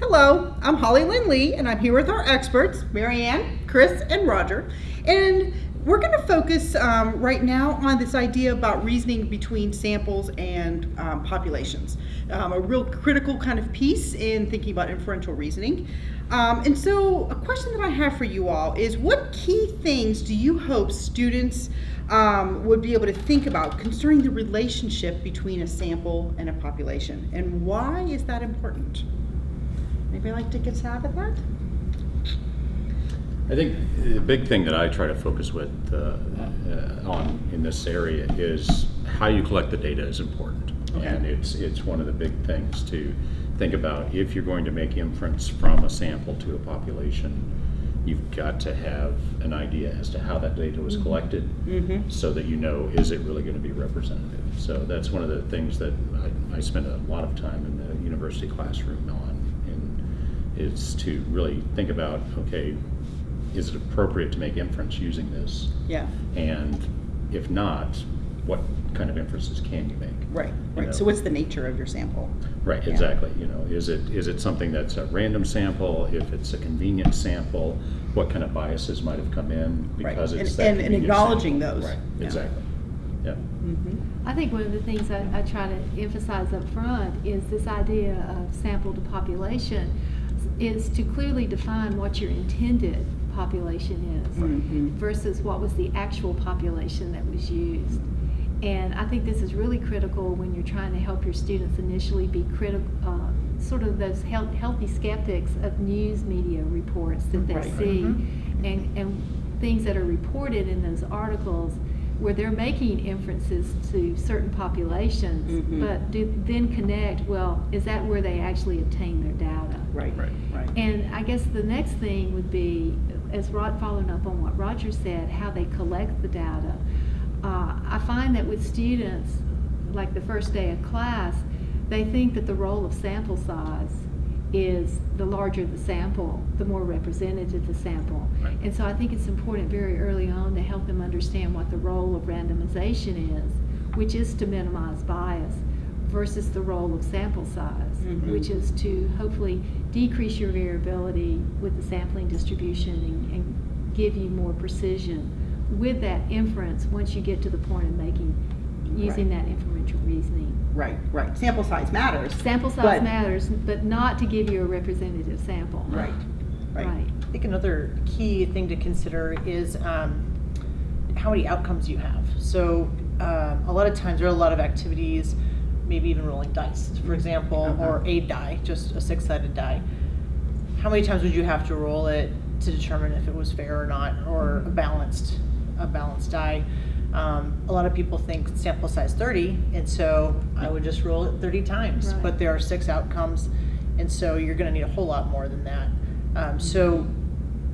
Hello, I'm Hollylynne Lee, and I'm here with our experts, Marianne, Chris, and Roger. And we're going to focus um, right now on this idea about reasoning between samples and um, populations, um, a real critical kind of piece in thinking about inferential reasoning. Um, and so, a question that I have for you all is what key things do you hope students um, would be able to think about concerning the relationship between a sample and a population? And why is that important? Anybody like to get a stab at that? I think the big thing that I try to focus with uh, uh, on in this area is how you collect the data is important, Okay. and it's it's one of the big things to think about if you're going to make inference from a sample to a population. You've got to have an idea as to how that data was collected, Mm-hmm. so that you know is it really going to be representative. So that's one of the things that I, I spend a lot of time in the university classroom on, is to really think about okay is it appropriate to make inference using this? Yeah. And if not, what kind of inferences can you make? Right. You Right. know? So, what's the nature of your sample? Right, Yeah. exactly. You know, is it is it something that's a random sample? If it's a convenient sample, what kind of biases might have come in Right. because it's And- that and- and acknowledging sample. those. Right, Yeah. exactly. Yeah. Mm-hmm. I think one of the things I, I try to emphasize up front is this idea of sample to population is to clearly define what your intended population is Mhm. versus what was the actual population that was used. And I think this is really critical when you're trying to help your students initially be critical, uh, sort of those health, healthy skeptics of news media reports that they Right. see Mhm. and, and things that are reported in those articles where they're making inferences to certain populations, Mhm. but do then connect, well, is that where they actually obtain their data? Right. Right. Right. And I guess the next thing would be, as Rod, following up on what Roger said, how they collect the data. Uh, I find that with students, like the first day of class, they think that the role of sample size is the larger the sample, the more representative the sample. Right. And so I think it's important very early on to help them understand what the role of randomization is, which is to minimize bias, versus the role of sample size, Mhm. which is to hopefully decrease your variability with the sampling distribution and, and give you more precision with that inference once you get to the point of making, using Right. that inferential reasoning. Right. Right. Sample size matters. Sample size But- matters, but not to give you a representative sample. Right. Right. Right. I think another key thing to consider is um, how many outcomes you have. So um, a lot of times there are a lot of activities, maybe even rolling dice, for example, Uh-huh. or a die, just a six-sided die. How many times would you have to roll it to determine if it was fair or not, or a balanced, a balanced die? Um, a lot of people think sample size 30, and so I would just roll it 30 times. Right. But there are six outcomes, and so you're going to need a whole lot more than that. Um, so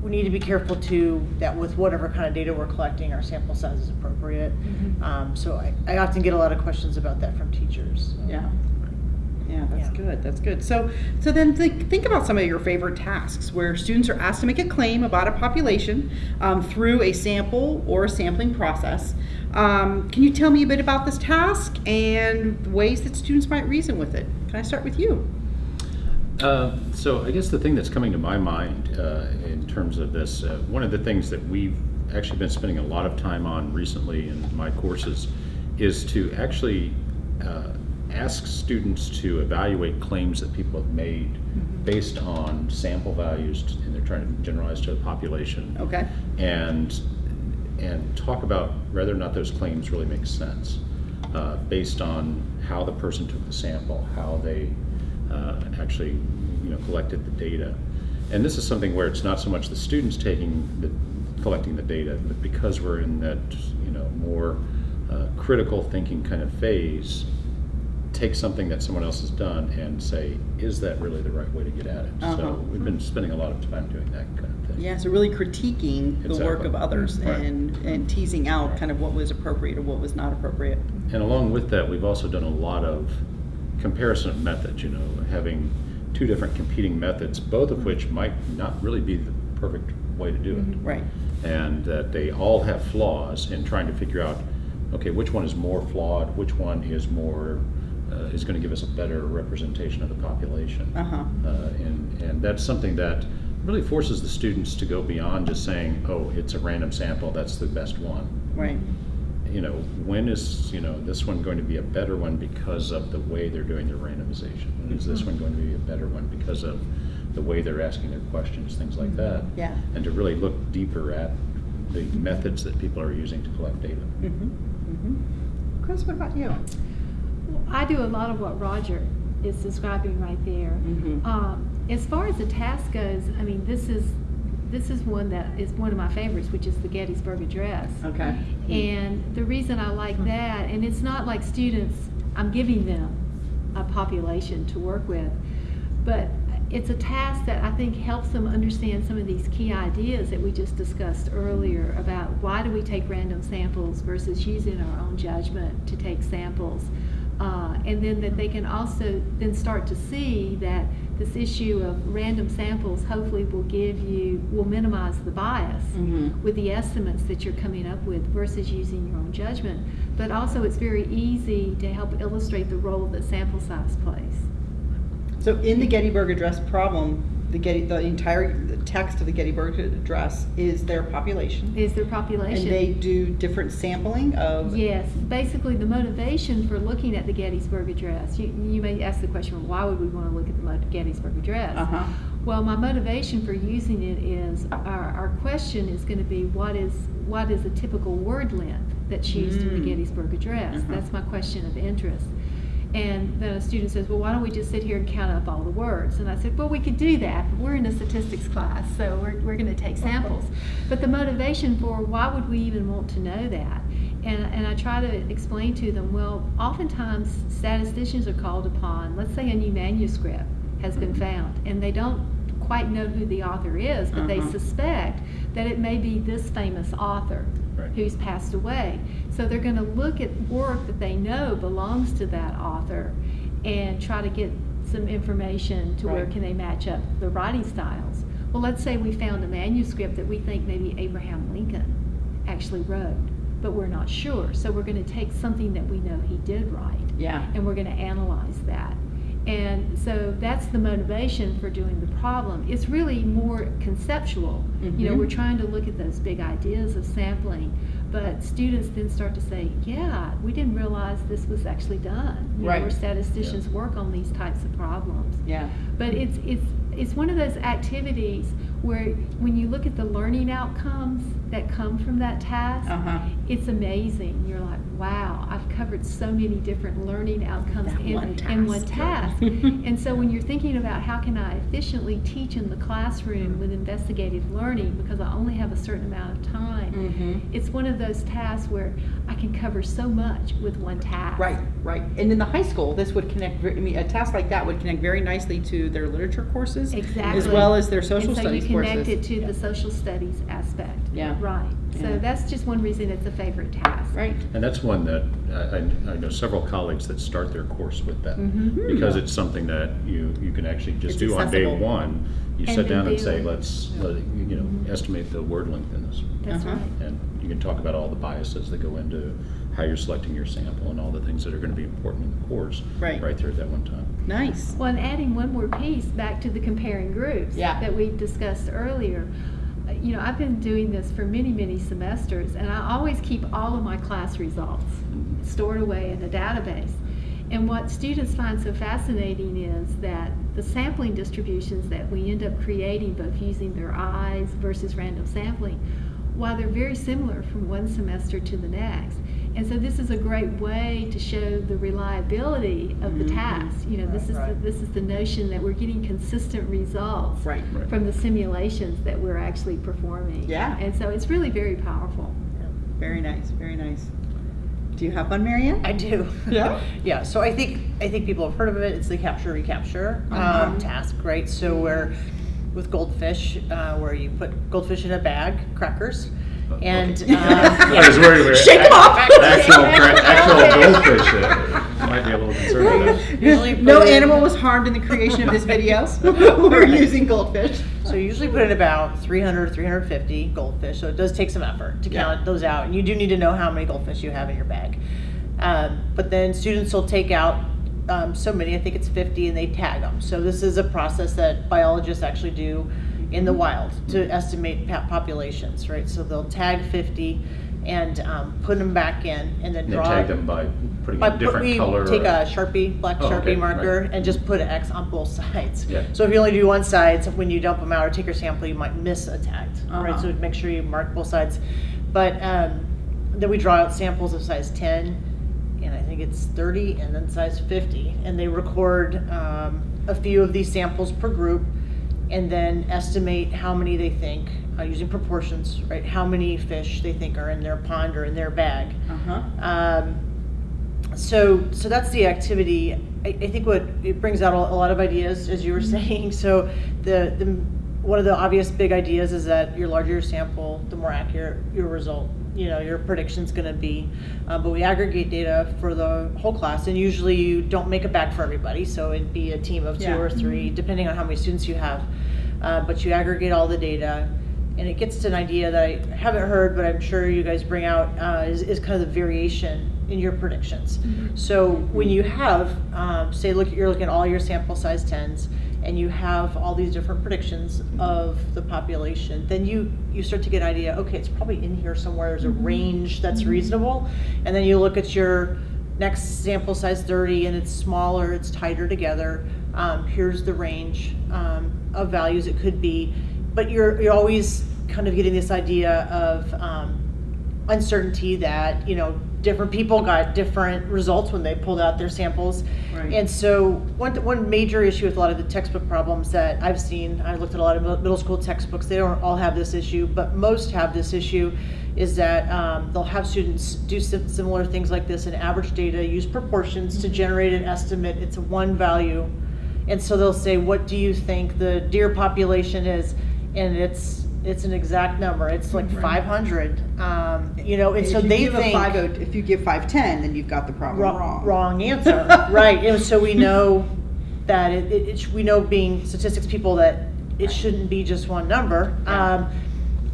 we need to be careful too that with whatever kind of data we're collecting, our sample size is appropriate. Mhm. Um, so I, I often get a lot of questions about that from teachers. Yeah. Yeah, that's Yeah. good. That's good. So, so then think, think about some of your favorite tasks where students are asked to make a claim about a population um, through a sample or a sampling process. Um, can you tell me a bit about this task and ways that students might reason with it? Can I start with you? Uh, so I guess the thing that's coming to my mind uh, in terms of this, uh, one of the things that we've actually been spending a lot of time on recently in my courses is to actually uh, ask students to evaluate claims that people have made based on sample values, and they're trying to generalize to the population Okay. and and talk about whether or not those claims really make sense uh, based on how the person took the sample, how they uh, actually you know collected the data. And this is something where it's not so much the students taking the collecting the data, but because we're in that you know more uh, critical thinking kind of phase, take something that someone else has done and say, is that really the right way to get at it? Uh-huh. So we've been spending a lot of time doing that kind of thing. Yeah, so really critiquing the work of others Right. and, and teasing out Right. kind of what was appropriate or what was not appropriate. And along with that, we've also done a lot of comparison of methods, you know, having two different competing methods, both of which might not really be the perfect way to do it. Right. And that they all have flaws in trying to figure out, okay, which one is more flawed, which one is more uh, is going to give us a better representation of the population. Uh-huh. Uh, and, and that's something that really forces the students to go beyond just saying, oh, it's a random sample, that's the best one. Right. You know, when is, you know, this one going to be a better one because of the way they're doing their randomization? Is this one going to be a better one because of the way they're asking their questions, things like that? Yeah. And to really look deeper at the methods that people are using to collect data. Mm-hmm. Mm-hmm. Chris, what about you? I do a lot of what Roger is describing right there. Mhm. Um, as far as the task goes, I mean, this is this is one that is one of my favorites, which is the Gettysburg Address. Okay. And the reason I like that, and it's not like students, I'm giving them a population to work with, but it's a task that I think helps them understand some of these key ideas that we just discussed earlier about why do we take random samples versus using our own judgment to take samples. And then that they can also then start to see that this issue of random samples hopefully will give you, will minimize the bias Mhm. with the estimates that you're coming up with versus using your own judgment. But also it's very easy to help illustrate the role that sample size plays. So in the Gettysburg Address problem, the Getty, the entire text of the Gettysburg Address is their population. Is their population? And they do different sampling of. Yes, basically the motivation for looking at the Gettysburg Address, you, you may ask the question, well, why would we want to look at the Gettysburg Address? Uh-huh. Well, my motivation for using it is, our, our question is going to be, what is, what is a typical word length that's used in Mm. the Gettysburg Address? Uh-huh. That's my question of interest. And then a student says, well, why don't we just sit here and count up all the words? And I said, well, we could do that, but we're in a statistics class, so we're, we're going to take samples. But the motivation for why would we even want to know that? And, and I try to explain to them, well, oftentimes statisticians are called upon, let's say a new manuscript has been found, and they don't quite know who the author is, but they Uh-huh. suspect that it may be this famous author Right. who's passed away. So they're going to look at work that they know belongs to that author and try to get some information to where can they match up the writing styles. Well, let's say we found a manuscript that we think maybe Abraham Lincoln actually wrote, but we're not sure. So we're going to take something that we know he did write Yeah. and we're going to analyze that. And so that's the motivation for doing the problem. It's really more conceptual. You know, Mhm. we're trying to look at those big ideas of sampling, but students then start to say, yeah, we didn't realize this was actually done. You know, Right. where statisticians work on these types of problems. Yeah. But it's, it's, it's one of those activities where when you look at the learning outcomes that come from that task, Uh-huh. it's amazing. You're like, wow, I've covered so many different learning outcomes in, one in one task. task. and so when you're thinking about how can I efficiently teach in the classroom with investigative learning because I only have a certain amount of time, Mhm. it's one of those tasks where I can cover so much with one task. Right, right. And in the high school, this would connect, ver- I mean, a task like that would connect very nicely to their literature courses. Exactly. As well as their social and so studies you connect courses. it to the social studies aspect. Yeah. Right. Yeah. So that's just one reason it's a favorite task. Right. And that's one that I, I- I know several colleagues that start their course with that. Mhm. Because it's something that you, you can actually just It's do on day one. You And sit down and say, let's, let you know, Mhm. estimate the word length in this. That's Uh-huh. right. And you can talk about all the biases that go into how you're selecting your sample and all the things that are going to be important in the course. Right. Right there at that one time. Nice. Well, and adding one more piece back to the comparing groups Yeah. that we discussed earlier. You know, I've been doing this for many, many semesters, and I always keep all of my class results stored away in a database. And what students find so fascinating is that the sampling distributions that we end up creating, both using their eyes versus random sampling, while they're very similar from one semester to the next. And so this is a great way to show the reliability of the Mhm. task. You know, this is the, this is the notion that we're getting consistent results Right. Right. from the simulations that we're actually performing. Yeah. And so it's really very powerful. Very nice, very nice. Do you have one, Marianne? I do. Yeah? yeah. So I think I think people have heard of it. It's the capture recapture Uh-huh. um, task, right? So where with goldfish, uh, where you put goldfish in a bag, crackers, and okay. um, I was worried we were Shake 'em off! Actual, actual goldfish. Might be a little concerned with that. Usually No animal was harmed in the creation of this video. We're using goldfish. So you usually put in about 300, 350 goldfish. So it does take some effort to Yeah. count those out. And you do need to know how many goldfish you have in your bag. Um, but then students will take out um, so many, I think it's 50, and they tag them. So this is a process that biologists actually do in the wild to estimate populations, right? So they'll tag 50 and um, put them back in, and then And draw. tag them by putting By a put- different we color. take uh, a sharpie, black Oh, sharpie okay, marker, right. and just put an X on both sides. Yeah. So if you only do one side, so when you dump them out or take your sample, you might miss a tag, right? Uh-huh. So make sure you mark both sides. But um, then we draw out samples of size 10, and I think it's 30, and then size 50, and they record um, a few of these samples per group, and then estimate how many they think uh, using proportions, right? How many fish they think are in their pond or in their bag. Uh-huh. Um, so, so that's the activity. I, I think what it brings out a, a lot of ideas, as you were saying. So, the, the one of the obvious big ideas is that your larger your sample, the more accurate your result. You know, your prediction's going to be. Uh, but we aggregate data for the whole class, and usually you don't make it back for everybody. So it'd be a team of two Yeah. or 3 depending on how many students you have. Uh, but you aggregate all the data, and it gets to an idea that I haven't heard, but I'm sure you guys bring out uh, is, is kind of the variation in your predictions. So when you have, um, say, look, you're looking at all your sample size tens, and you have all these different predictions of the population, then you you start to get an idea. Okay, it's probably in here somewhere. There's a range that's reasonable, and then you look at your next sample size 30 and it's smaller, it's tighter together. Um, here's the range um, of values it could be, but you're you're always kind of getting this idea of um, uncertainty that you know different people got different results when they pulled out their samples. Right. And so one one major issue with a lot of the textbook problems that I've seen, I looked at a lot of middle school textbooks. They don't all have this issue, but most have this issue. Is that um, they'll have students do sim- similar things like this and average data, use proportions to generate an estimate. It's a one value, and so they'll say, "What do you think the deer population is?" And it's it's an exact number. It's like Right. 500. Um, you know, and If so you they give a think 50 if you give five ten, then you've got the problem wrong, wrong. wrong answer, right? And so we know that it, it, it sh- we know being statistics people that it shouldn't be just one number. Yeah. Um,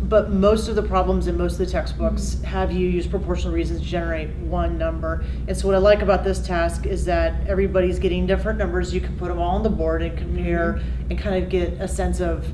but most of the problems in most of the textbooks have you use proportional reasons to generate one number. And so what I like about this task is that everybody's getting different numbers. You can put them all on the board and compare and kind of get a sense of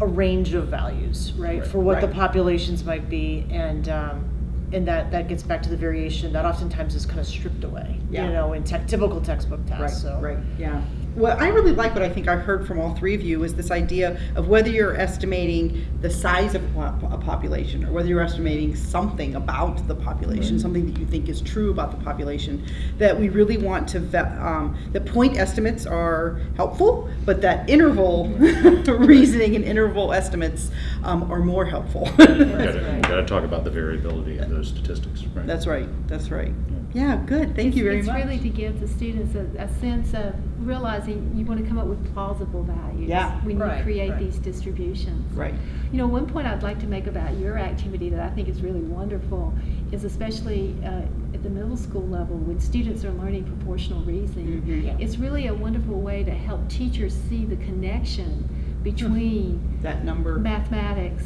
a range of values, right, Right. for what the populations might be, and um, and that that gets back to the variation that oftentimes is kind of stripped away, Yeah. you know, in te- typical textbook Right, so. right, yeah. Well, I really like what I think I heard from all three of you is this idea of whether you're estimating the size of a population or whether you're estimating something about the population, something that you think is true about the population, that we really want to, ve- um, the point estimates are helpful, but that interval reasoning and interval estimates um, are more helpful. You gotta, gotta talk about the variability of those statistics, right? That's right, that's right. Yeah, good, thank you very it's much. It's really to give the students a, a sense of realizing you want to come up with plausible values Yeah. when you create right. these distributions. Right. You know, one point I'd like to make about your activity that I think is really wonderful is especially uh, at the middle school level when students are learning proportional reasoning. Mhm. Yeah. It's really a wonderful way to help teachers see the connection between That number. mathematics,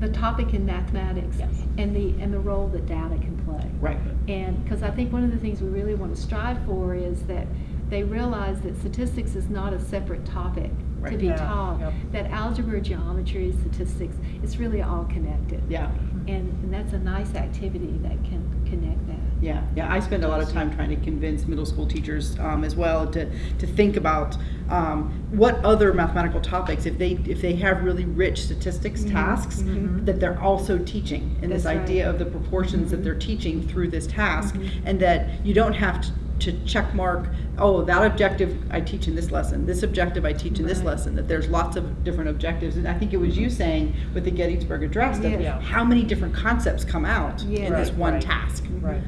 the topic in mathematics, Yes. and the and the role that data can play. Right. And because I think one of the things we really want to strive for is that they realize that statistics is not a separate topic to be Yeah, taught. yep. That algebra, geometry, statistics, it's really all connected. Yeah. And, and that's a nice activity that can connect that. Yeah, yeah, I spend a lot of time trying to convince middle school teachers um, as well to, to think about um, what other mathematical topics, if they if they have really rich statistics tasks, mhm. that they're also teaching, and this right. idea of the proportions that they're teaching through this task, Mhm. and that you don't have to, to check mark, oh, that objective I teach in this lesson, this objective I teach in this lesson, that there's lots of different objectives, and I think it was you saying with the Gettysburg Address that Yeah. how many different concepts come out Yes. in this one right. task. Right.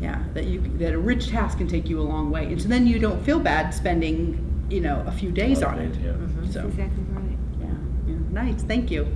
Yeah, that you that a rich task can take you a long way, and so then you don't feel bad spending you know a few days on it. Yeah. Mhm. So That's exactly right. yeah, yeah, nice, thank you.